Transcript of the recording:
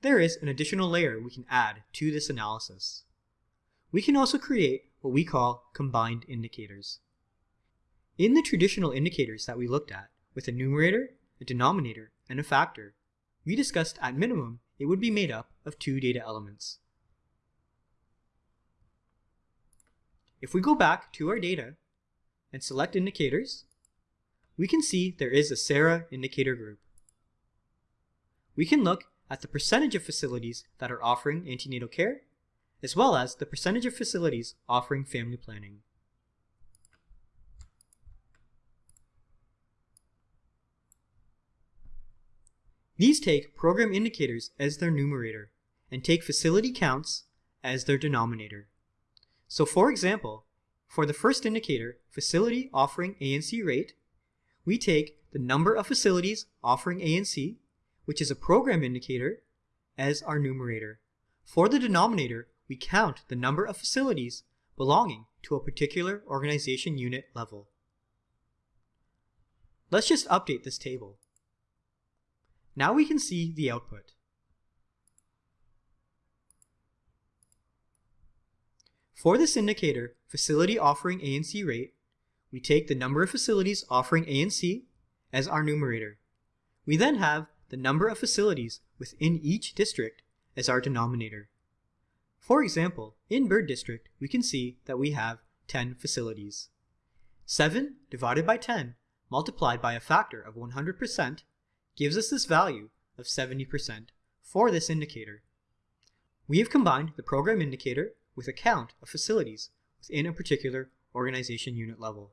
there is an additional layer we can add to this analysis. We can also create what we call combined indicators. In the traditional indicators that we looked at, with a numerator, a denominator, and a factor, we discussed at minimum it would be made up of two data elements. If we go back to our data and select indicators, we can see there is a SARA indicator group. We can look at the percentage of facilities that are offering antenatal care, as well as the percentage of facilities offering family planning. These take program indicators as their numerator and take facility counts as their denominator. So for example, for the first indicator, facility offering ANC rate, we take the number of facilities offering ANC, which is a program indicator, as our numerator. For the denominator, we count the number of facilities belonging to a particular organization unit level. Let's just update this table. Now we can see the output. For this indicator, facility offering ANC rate, we take the number of facilities offering ANC as our numerator. We then have the number of facilities within each district as our denominator. For example, in Bird District, we can see that we have 10 facilities. 7 divided by 10 multiplied by a factor of 100% gives us this value of 70% for this indicator. We have combined the program indicator with a count of facilities within a particular organization unit level.